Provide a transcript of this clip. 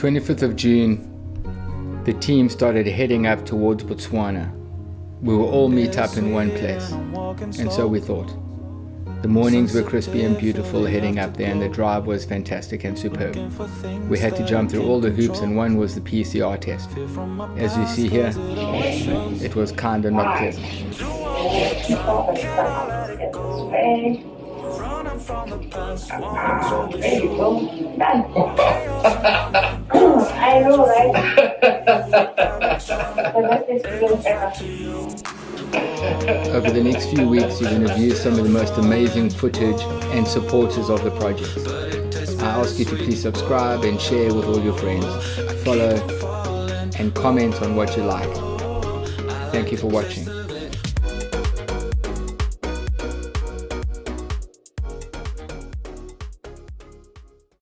25th of June, the team started heading up towards Botswana. We will all meet up in one place, and so we thought. The mornings were crispy and beautiful heading up there and the drive was fantastic and superb. We had to jump through all the hoops and one was the PCR test. As you see here, it was kinda not pleasant. right? Over the next few weeks, you're going to view some of the most amazing footage and supporters of the project. I ask you to please subscribe and share with all your friends. Follow and comment on what you like. Thank you for watching.